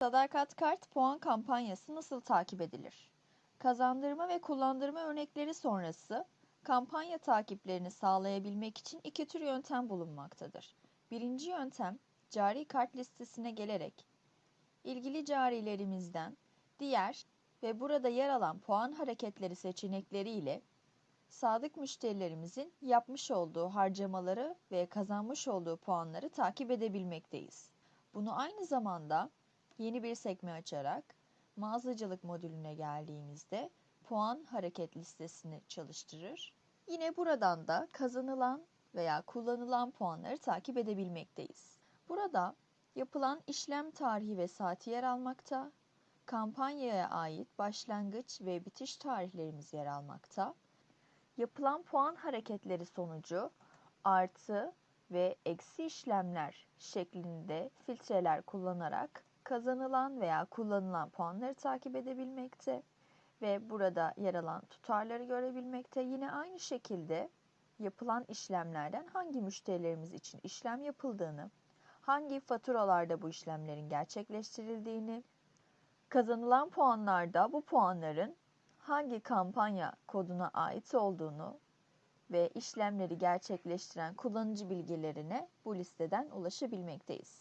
Sadakat Kart puan kampanyası nasıl takip edilir? Kazandırma ve kullandırma örnekleri sonrası kampanya takiplerini sağlayabilmek için iki tür yöntem bulunmaktadır. Birinci yöntem cari kart listesine gelerek ilgili carilerimizden diğer ve burada yer alan puan hareketleri seçenekleri ile sadık müşterilerimizin yapmış olduğu harcamaları ve kazanmış olduğu puanları takip edebilmekteyiz. Bunu aynı zamanda yeni bir sekme açarak mağazacılık modülüne geldiğimizde puan hareket listesini çalıştırır. Yine buradan da kazanılan veya kullanılan puanları takip edebilmekteyiz. Burada yapılan işlem tarihi ve saati yer almakta, kampanyaya ait başlangıç ve bitiş tarihlerimiz yer almakta. Yapılan puan hareketleri sonucu artı ve eksi işlemler şeklinde filtreler kullanarak kazanılan veya kullanılan puanları takip edebilmekte ve burada yer alan tutarları görebilmekte. Yine aynı şekilde yapılan işlemlerden hangi müşterilerimiz için işlem yapıldığını, hangi faturalarda bu işlemlerin gerçekleştirildiğini, kazanılan puanlarda bu puanların hangi kampanya koduna ait olduğunu ve işlemleri gerçekleştiren kullanıcı bilgilerine bu listeden ulaşabilmekteyiz.